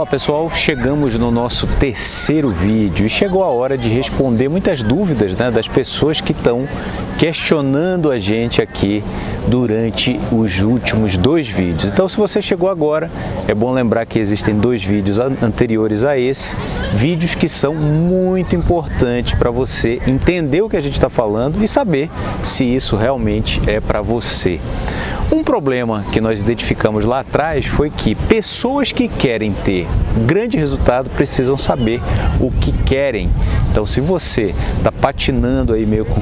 Fala pessoal, chegamos no nosso terceiro vídeo e chegou a hora de responder muitas dúvidas né, das pessoas que estão questionando a gente aqui durante os últimos dois vídeos. Então se você chegou agora, é bom lembrar que existem dois vídeos anteriores a esse, vídeos que são muito importantes para você entender o que a gente está falando e saber se isso realmente é para você. Um problema que nós identificamos lá atrás foi que pessoas que querem ter grande resultado precisam saber o que querem. Então, se você está patinando aí meio com,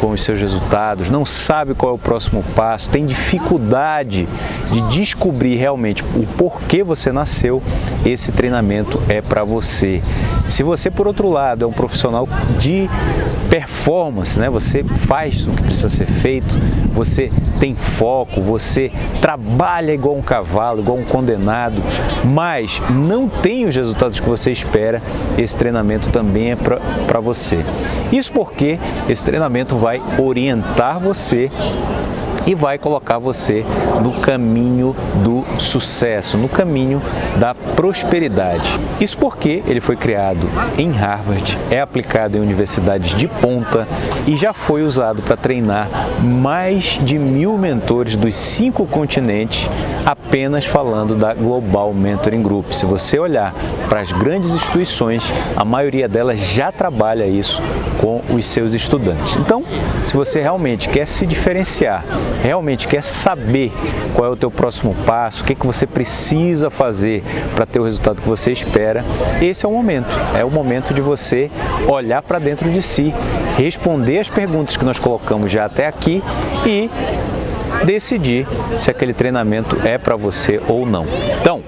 com os seus resultados, não sabe qual é o próximo passo, tem dificuldade de descobrir realmente o porquê você nasceu, esse treinamento é para você. Se você, por outro lado, é um profissional de performance, né? você faz o que precisa ser feito, você tem foco, você trabalha igual um cavalo, igual um condenado, mas não tem os resultados que você espera, esse treinamento também é para você. Isso porque esse treinamento vai orientar você e vai colocar você no caminho do sucesso, no caminho da prosperidade. Isso porque ele foi criado em Harvard, é aplicado em universidades de ponta e já foi usado para treinar mais de mil mentores dos cinco continentes, apenas falando da Global Mentoring Group. Se você olhar para as grandes instituições, a maioria delas já trabalha isso com os seus estudantes. Então, se você realmente quer se diferenciar realmente quer saber qual é o teu próximo passo, o que, que você precisa fazer para ter o resultado que você espera, esse é o momento. É o momento de você olhar para dentro de si, responder as perguntas que nós colocamos já até aqui e decidir se aquele treinamento é para você ou não. Então,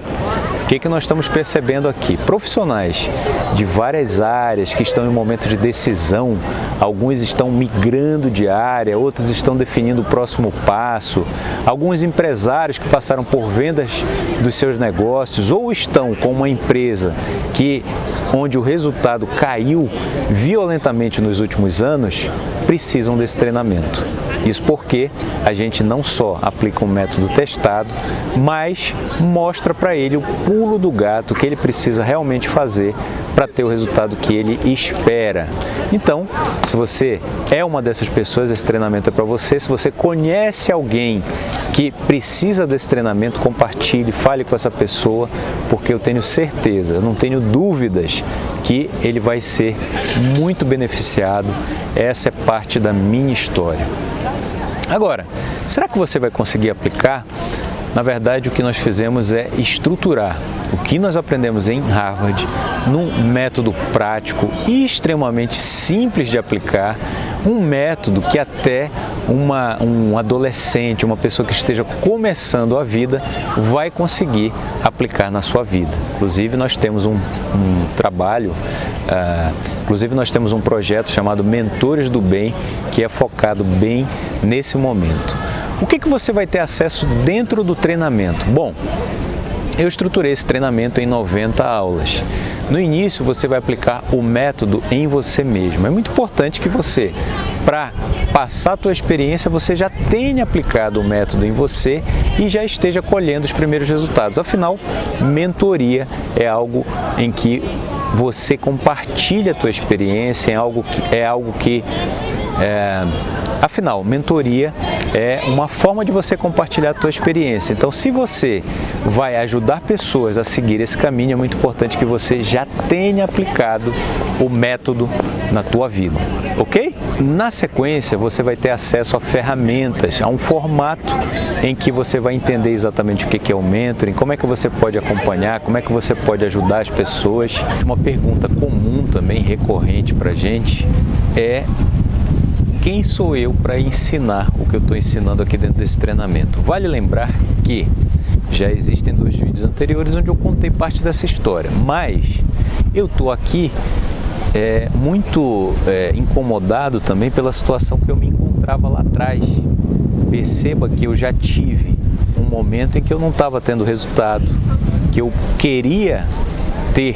que, que nós estamos percebendo aqui? Profissionais de várias áreas que estão em momento de decisão, alguns estão migrando de área, outros estão definindo o próximo passo, alguns empresários que passaram por vendas dos seus negócios ou estão com uma empresa que onde o resultado caiu violentamente nos últimos anos, precisam desse treinamento. Isso porque a gente não só aplica um método testado, mas mostra para ele o pulo do gato que ele precisa realmente fazer para ter o resultado que ele espera. Então, se você é uma dessas pessoas, esse treinamento é para você. Se você conhece alguém que precisa desse treinamento, compartilhe, fale com essa pessoa, porque eu tenho certeza, eu não tenho dúvidas que ele vai ser muito beneficiado. Essa é parte da minha história. Agora, será que você vai conseguir aplicar? Na verdade, o que nós fizemos é estruturar o que nós aprendemos em Harvard num método prático e extremamente simples de aplicar, um método que até uma, um adolescente, uma pessoa que esteja começando a vida, vai conseguir aplicar na sua vida. Inclusive, nós temos um, um trabalho, uh, inclusive nós temos um projeto chamado Mentores do Bem, que é focado bem nesse momento. O que, que você vai ter acesso dentro do treinamento? Bom, eu estruturei esse treinamento em 90 aulas. No início, você vai aplicar o método em você mesmo. É muito importante que você, para passar a tua experiência, você já tenha aplicado o método em você e já esteja colhendo os primeiros resultados. Afinal, mentoria é algo em que você compartilha a tua experiência, é algo que, é algo que é, Afinal, mentoria é uma forma de você compartilhar a tua experiência. Então, se você vai ajudar pessoas a seguir esse caminho, é muito importante que você já tenha aplicado o método na tua vida, ok? Na sequência, você vai ter acesso a ferramentas, a um formato em que você vai entender exatamente o que é o mentoring, como é que você pode acompanhar, como é que você pode ajudar as pessoas. Uma pergunta comum também, recorrente para gente, é quem sou eu para ensinar o que eu estou ensinando aqui dentro desse treinamento? Vale lembrar que já existem dois vídeos anteriores onde eu contei parte dessa história, mas eu estou aqui é, muito é, incomodado também pela situação que eu me encontrava lá atrás. Perceba que eu já tive um momento em que eu não estava tendo resultado, que eu queria ter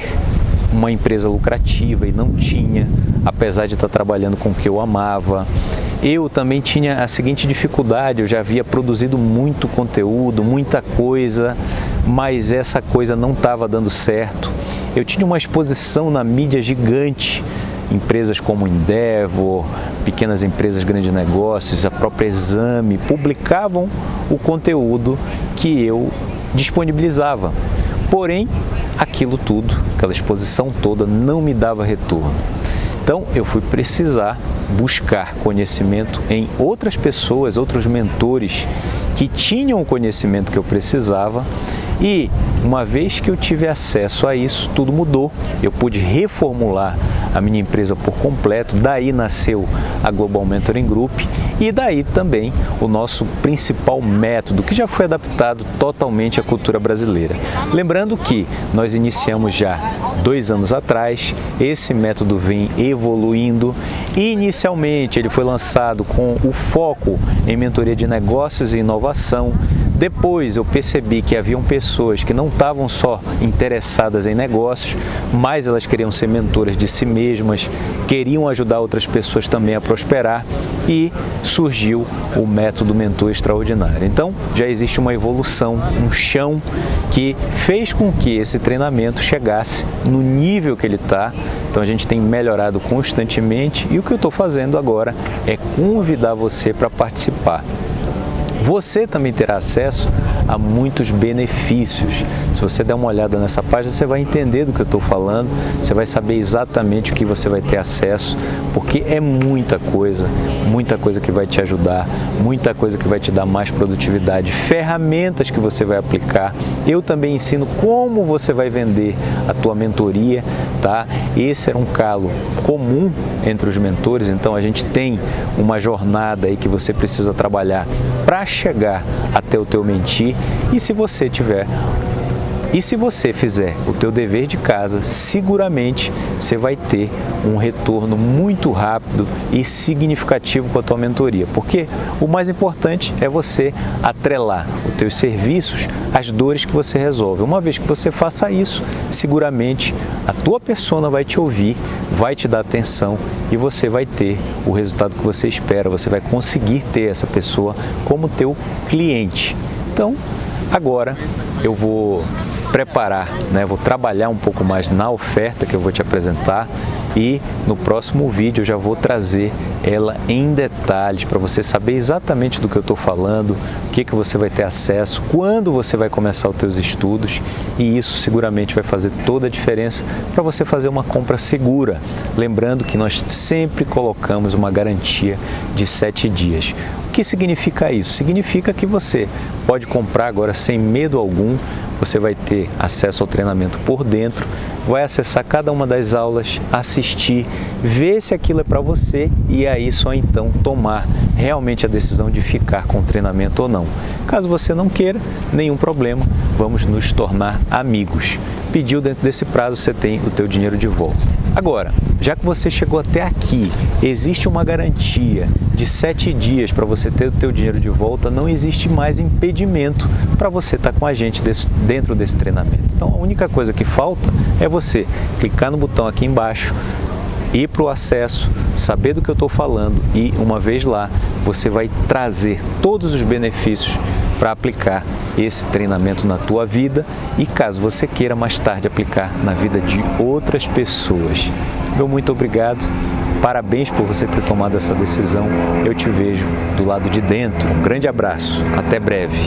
uma empresa lucrativa e não tinha, apesar de estar trabalhando com o que eu amava. eu também tinha a seguinte dificuldade, eu já havia produzido muito conteúdo, muita coisa, mas essa coisa não estava dando certo. Eu tinha uma exposição na mídia gigante, empresas como Endeavor, pequenas empresas, grandes negócios, a própria Exame, publicavam o conteúdo que eu disponibilizava. Porém, aquilo tudo, aquela exposição toda não me dava retorno. Então, eu fui precisar buscar conhecimento em outras pessoas, outros mentores que tinham o conhecimento que eu precisava e uma vez que eu tive acesso a isso, tudo mudou. Eu pude reformular a minha empresa por completo, daí nasceu a Global Mentoring Group e daí também o nosso principal método, que já foi adaptado totalmente à cultura brasileira. Lembrando que nós iniciamos já dois anos atrás, esse método vem evoluindo. Inicialmente ele foi lançado com o foco em mentoria de negócios e inovação, depois eu percebi que haviam pessoas que não estavam só interessadas em negócios, mas elas queriam ser mentoras de si mesmas, queriam ajudar outras pessoas também a prosperar e surgiu o método mentor extraordinário. Então já existe uma evolução, um chão que fez com que esse treinamento chegasse no nível que ele está. Então a gente tem melhorado constantemente e o que eu estou fazendo agora é convidar você para participar você também terá acesso a muitos benefícios. Se você der uma olhada nessa página, você vai entender do que eu estou falando, você vai saber exatamente o que você vai ter acesso, porque é muita coisa, muita coisa que vai te ajudar, muita coisa que vai te dar mais produtividade, ferramentas que você vai aplicar. Eu também ensino como você vai vender a tua mentoria, tá? Esse era um calo comum entre os mentores, então a gente tem uma jornada aí que você precisa trabalhar para chegar até o teu mentir e se você tiver e se você fizer o teu dever de casa, seguramente você vai ter um retorno muito rápido e significativo com a tua mentoria. Porque o mais importante é você atrelar os teus serviços às dores que você resolve. Uma vez que você faça isso, seguramente a tua persona vai te ouvir, vai te dar atenção e você vai ter o resultado que você espera. Você vai conseguir ter essa pessoa como teu cliente. Então, agora eu vou preparar, né? vou trabalhar um pouco mais na oferta que eu vou te apresentar e no próximo vídeo eu já vou trazer ela em detalhes para você saber exatamente do que eu estou falando, que, que você vai ter acesso, quando você vai começar os seus estudos e isso seguramente vai fazer toda a diferença para você fazer uma compra segura. Lembrando que nós sempre colocamos uma garantia de sete dias. O que significa isso? Significa que você pode comprar agora sem medo algum, você vai ter acesso ao treinamento por dentro, vai acessar cada uma das aulas, assistir, ver se aquilo é para você e aí só então tomar realmente a decisão de ficar com o treinamento ou não. Caso você não queira, nenhum problema, vamos nos tornar amigos. Pediu dentro desse prazo, você tem o teu dinheiro de volta. Agora, já que você chegou até aqui, existe uma garantia de sete dias para você ter o teu dinheiro de volta, não existe mais impedimento para você estar tá com a gente desse, dentro desse treinamento. Então, a única coisa que falta é você clicar no botão aqui embaixo, ir para o acesso, saber do que eu estou falando e, uma vez lá, você vai trazer todos os benefícios para aplicar esse treinamento na tua vida e caso você queira mais tarde aplicar na vida de outras pessoas. Meu muito obrigado Parabéns por você ter tomado essa decisão. Eu te vejo do lado de dentro. Um grande abraço. Até breve.